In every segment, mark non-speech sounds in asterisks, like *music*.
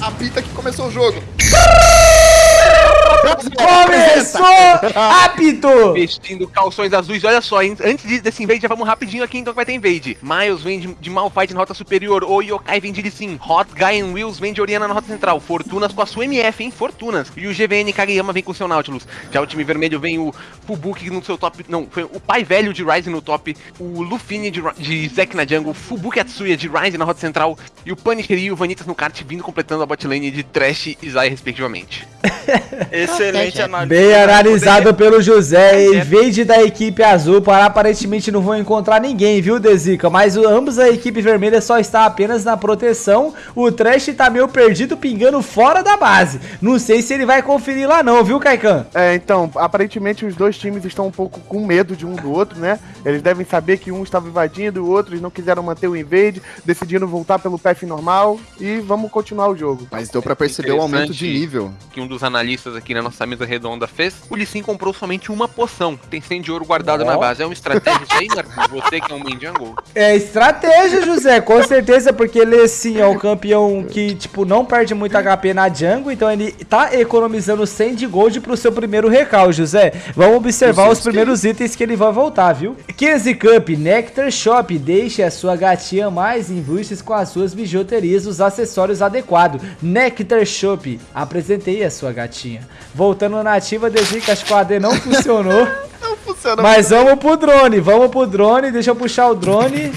Apita que começou o jogo. Começou! Apitou! Vestindo calções azuis, olha só, hein? antes de- desse invade, já vamos rapidinho aqui, então que vai ter invade. Miles vem de, de Malphite na rota superior, o Yokai vem de Lee Sin, Hot Guy and Wheels vem de Oriana na rota central, Fortunas com a sua MF, hein? Fortunas. E o GVN Kageyama vem com o seu Nautilus. Já o time vermelho vem o Fubuki no seu top, não, foi o pai velho de Ryze no top, o Lufine de, de Zack na jungle, o Fubuki Atsuya de Ryze na rota central, e o Punisher e o Vanitas no kart vindo completando a botlane de Trash e Zai, respectivamente. *laughs* Excelente análise. Bem analisado pelo José. Invade da equipe azul. Para aparentemente não vão encontrar ninguém, viu, Dezica? Mas o- ambos a equipe vermelha só está apenas na proteção. O Trash tá meio perdido, pingando fora da base. Não sei se ele vai conferir lá, não, viu, Kaikan? É, então, aparentemente os dois times estão um pouco com medo de um do outro, né? Eles devem saber que um estava invadindo, o outro eles não quiseram manter o invade, decidiram voltar pelo path normal e vamos continuar o jogo. Mas deu pra perceber o aumento de nível. que um dos analistas aqui na nossa mesa redonda fez, o Lee Sin comprou somente uma poção. Tem 100 de ouro guardado na base. É uma estratégia isso aí, Marcos? Você que é um jungle? É estratégia, José, com certeza, porque ele sim é o campeão que, tipo, não perde muito HP na jungle, então ele tá economizando 100 de gold pro seu primeiro recal, José. Vamos observar Os os primeiros itens que ele vai voltar, viu? 15 Cup, Nectar Shop, deixe a sua gatinha mais embuches com as suas bijuterias, os acessórios adequados. Nectar Shop, apresentei a sua gatinha. Voltando na ativa, desde que acho que o AD não funcionou. *laughs* Não funciona. Mas vamos pro drone, vamos pro drone, deixa eu puxar o drone.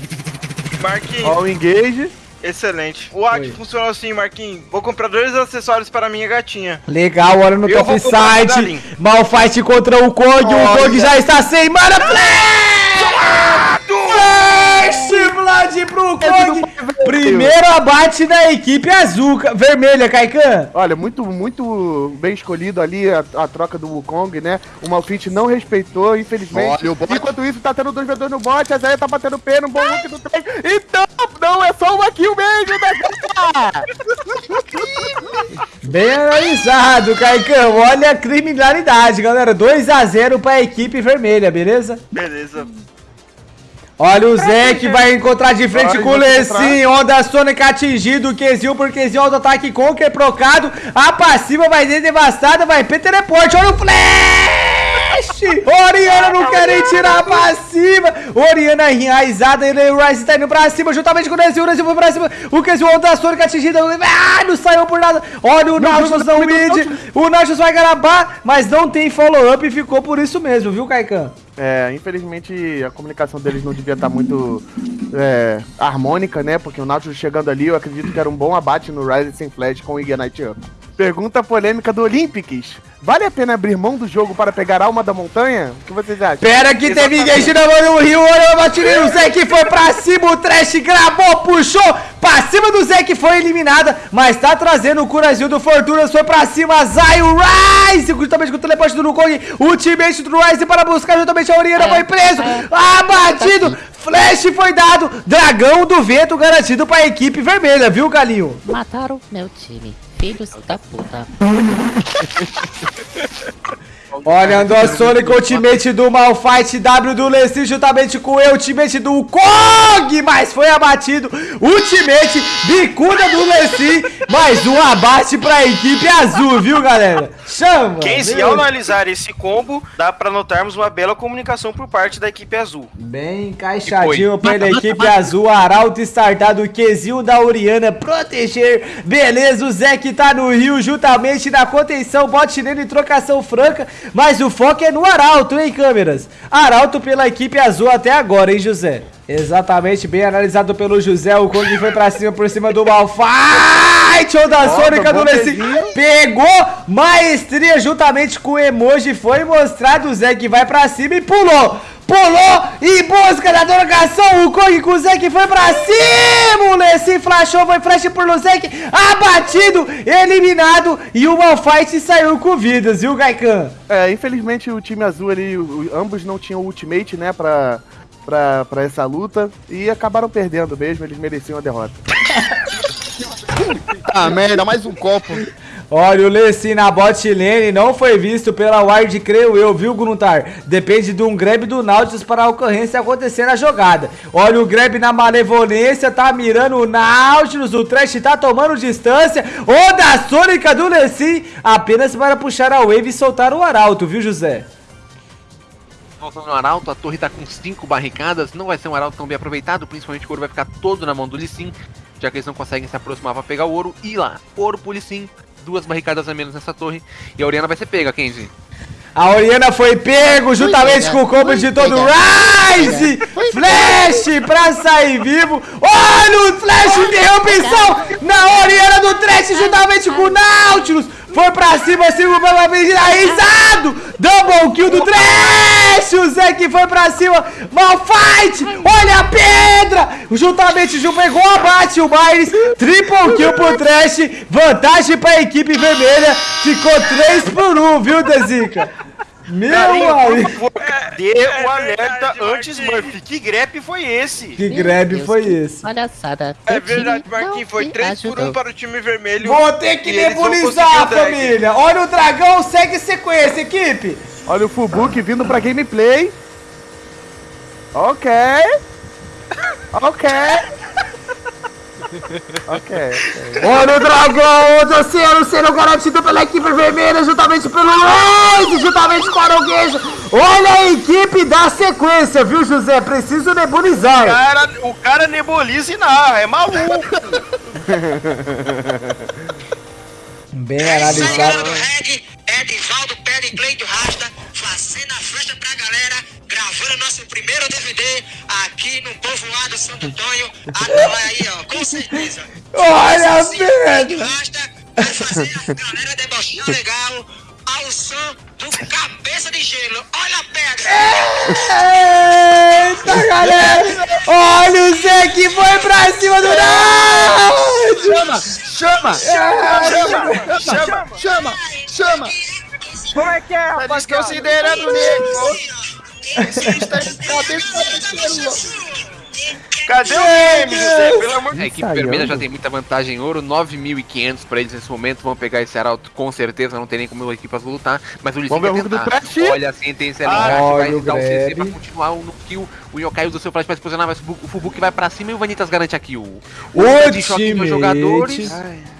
Marquinhos, Ó, o engage. excelente. O hack funcionou assim, Marquinhos. Vou comprar dois acessórios para minha gatinha. Legal, olha no top. Galim. Malfight contra o Kog. O. Kog já está sem mana. Flash! Vlad pro Kog. Primeiro abate da equipe azul. Vermelha, Kaikan. Olha, muito, muito bem escolhido ali a, a troca do Wukong, né? O Malfit não respeitou, infelizmente. Olha. Enquanto isso, tá tendo dois v no bot, a Zaya tá batendo pé, um bom look do trem. Então, não, é só uma kill mesmo, né? *laughs* Bem analisado, Kaikan. Olha a criminalidade, galera. 2x0 pra equipe vermelha, beleza? Beleza. Olha o Zé que vai encontrar de frente Olha, com o Lecim. Onda Sônica atingido. Kezil por Kezil. Auto-ataque Conker procado. A passiva vai ser devastada. Vai ter teleporte. Olha o flash. Oriana não quer nem tirar a passiva. Oriana enraizada. Ele o Rice tá indo pra cima juntamente com o Kezil. O Kezil foi pra cima. O Kezil Onda Sônica atingida. Ah, não saiu por nada. Olha o Nautilus no mid. O Nautilus vai garabar. Mas não tem follow-up. E ficou por isso mesmo, viu, Kaikan? É, infelizmente a comunicação deles não devia estar muito é, harmônica, né? Porque o Nautilus chegando ali, eu acredito que era um bom abate no Rise sem Flash com o Ignite Up. Pergunta polêmica do Olympics. Vale a pena abrir mão do jogo para pegar a alma da montanha? O que vocês acham? Pera que teve engage na mão do Rio, olha o batirinho, o que foi pra cima, o Trash gravou, puxou, pra cima do que foi eliminada, mas tá trazendo o Curazinho do Fortunas, foi pra cima, Zay, o Rise, juntamente com o teleporte do Nukong, ultimate do Rise para buscar juntamente a Oriana, foi preso, abatido, Flash foi dado, Dragão do Vento garantido pra equipe vermelha, viu, Galinho? Mataram meu time. Filhos da puta. *laughs* Olha, andou a Sonic, ultimate do Malfight, W do Leslie juntamente com o ultimate do Kong, mas foi abatido, ultimate, bicuda do Leslie, mais um abate pra equipe azul, viu galera? Chama! Quem se ao analisar esse combo, dá pra notarmos uma bela comunicação por parte da equipe azul. Bem encaixadinho pela equipe azul, Arauto startado, Kezil da Oriana, proteger, beleza, o Zé que tá no Rio, juntamente na contenção, bot nele, trocação franca, mas o foco é no Arauto, hein, câmeras? Arauto pela equipe azul até agora, hein, José? Exatamente, bem analisado pelo José, o Kong foi pra cima, por cima do Malfight, onda sônica do Lessie, pegou maestria juntamente com o emoji, foi mostrado o Zé que vai pra cima e pulou, pulou em busca da trocação, o Kong com o Zé que foi pra cima, o Lessie flashou, foi flash por Luzek, abatido, eliminado e o Malfight saiu com vidas, viu, Gaikan? É, infelizmente o time azul ali, ambos não tinham ultimate, né, pra, pra, pra essa luta. E acabaram perdendo mesmo, eles mereciam a derrota. Ah, merda, mais um copo. Olha, o Lessin na bot lane não foi visto pela ward, creio eu, viu, Gruntar? Depende de um grab do Nautilus para a ocorrência acontecer na jogada. Olha, o grab na malevolência tá mirando o Nautilus, o Trash tá tomando distância. O da Sônica do Lessin apenas para puxar a wave e soltar o arauto, viu, José? Voltando no Arauto, a torre tá com 5 barricadas, não vai ser um Arauto tão bem aproveitado, principalmente o ouro vai ficar todo na mão do Lissin, já que eles não conseguem se aproximar pra pegar o ouro. E lá, ouro pro Lissin, duas barricadas a menos nessa torre, e a Oriana vai ser pega, Kenzie. A Oriana foi pego juntamente com o combo de todo o Rise! Flash pra sair vivo! Olha o Flash interrupção na Oriana do Trash juntamente com o Nautilus! Foi pra cima, cima pra finalizado! Double kill do Trash! O Zek foi pra cima! Malfight! Olha a pedra! Juntamente, Ju pegou abate o Myres! Triple kill pro Trash! Vantagem pra equipe vermelha! Ficou 3 por 1, viu, Dezica? Meu Carinho, por amigo! favor, cadê o alerta antes, Murphy? Que grep foi esse? Que Deus, foi que esse? Palhaçada. É Teu time verdade, Marquinhos. Foi te 3 por 1 ajudou. para o time vermelho. Vou ter que nebulizar, família! Olha o dragão, segue sequência, equipe! Olha o Fubuki vindo pra gameplay. Ok. Ok. Ok. Olha o dragão do oceano sendo garantido pela equipe vermelha, juntamente pelo Luiz, juntamente com o Aroguejo. Olha a equipe da sequência, viu, José? Preciso O nebulizar. cara, o cara nebuliza e narra, é maluco. Bem analisado. do Red, povoado Santo Antônio. Ah, aí, ó, com certeza. Olha a Assim. Rasta vai fazer a galera debochar legal ao som do Cabeça de Gelo. Olha a pedra! Eita, galera! Olha o Zé que foi pra cima do Náutico! Chama! Chama! Chama! Chama! Chama! Como é que é, Tá rapaz? desconsiderando nego. Cadê o game, José? Pelo amor de A equipe vermelha já tem muita vantagem em ouro, 9.500 pra eles nesse momento, vão pegar esse arauto com certeza, não tem nem como a equipe azul lutar, mas o Lissin Vamos ver vai o tentar. Olha a sentença ali, Ah, embaixo, vai o dar o CC pra continuar no kill, o Yokai usa o seu flash pra se posicionar, mas o Fubuki vai pra cima e o Vanitas garante a kill. O de choque time dos jogadores,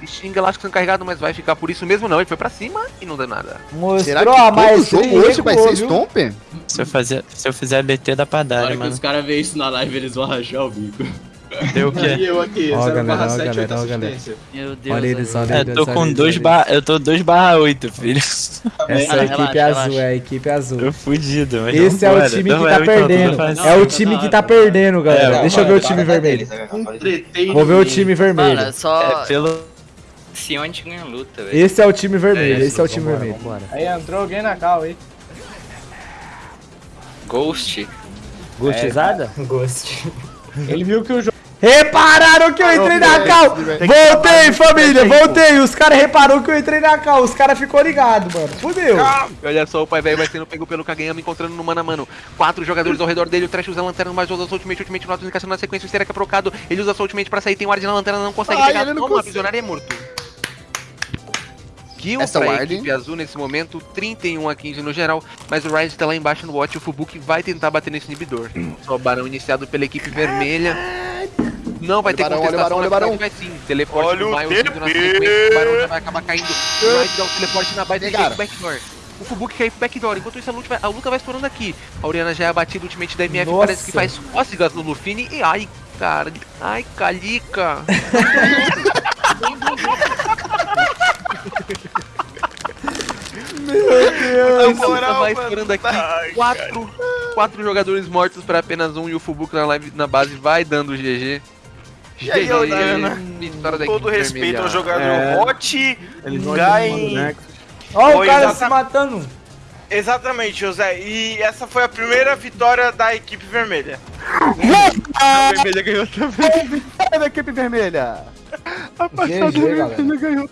e xinga lá que são carregados, mas vai ficar por isso mesmo não, ele foi pra cima e não deu nada. Será Mostrou que a todo mais jogo hoje vai ser Stomper? Se eu, fazer, se eu fizer BT dá pra Na dar, hora né, que mano? os caras verem isso na live, eles vão rachar o bico. Deu o quê? E eu aqui, Ó, 0 galera, ó, 7, galera, 8 ó, galera. assistência. Meu Deus. Olha eles, olha É, eles. tô olha com eles, 2 olha barra. Eu tô 2 barra 8, filho. Essa é a Relaxa, equipe relaxa. azul, é a equipe azul. Tô fudido, mas Esse é o time que tá então, perdendo. É o time que tá perdendo, galera. É, Deixa eu ver o time vermelho. Vou ver o time vermelho. Mano, só. É, pelo. Se onde ganha luta, velho. Esse é o time vermelho, esse é o time vermelho. Aí entrou alguém na cal aí. Ghost. Gostizada? Ghost. *laughs* Ele viu que o jogo. Repararam que eu entrei na cal! Voltei, família, voltei! Os caras repararam que eu entrei na cal, os caras ficou ligado, mano. Fudeu! E olha só, o pai velho vai sendo pego pelo Kageyama, encontrando no mano a mano. Quatro jogadores ao redor dele, o Trash usa a lanterna, mas usa a sua ultimate, ultimate, nota indicação na sequência, o Será que é procado. Ele usa a sua ultimate pra sair, tem o Ward na lanterna, não consegue Ai, pegar. ele não Toma, consegue. visionário é morto. Kill Essa pra ward, equipe azul nesse momento, 31 a 15 no geral, mas o Rise tá lá embaixo no watch e o Fubuki vai tentar bater nesse inibidor. Só o barão iniciado pela equipe vermelha. Não vai Olha ter barão, olha o contestação, barão, na olha o verdade vai sim. Teleporte Olha do Miles vindo na sequência, o barão já vai acabar caindo. O Rise dá o teleporte na base e cai pro backdoor. O Fubuki cai pro backdoor, enquanto isso a vai, a luta vai estourando aqui. A Oriana já é abatida, o ultimate da MF Nossa. parece que faz cócegas no Lufine e ai, cara, ai, calica. *laughs* Essa luta moral, vai mano. estourando aqui. Ai, Quatro, quatro jogadores mortos para apenas um e o Fubuki na, live, na base vai dando GG. E aí, da Todo respeito vermelha. ao jogador É. Hot, Eles vão Gai- chamando o cara exata- se matando. Exatamente, José. E essa foi a primeira vitória da equipe vermelha. A vermelha ganhou também. Vitória da equipe vermelha. GG, galera. ganhou.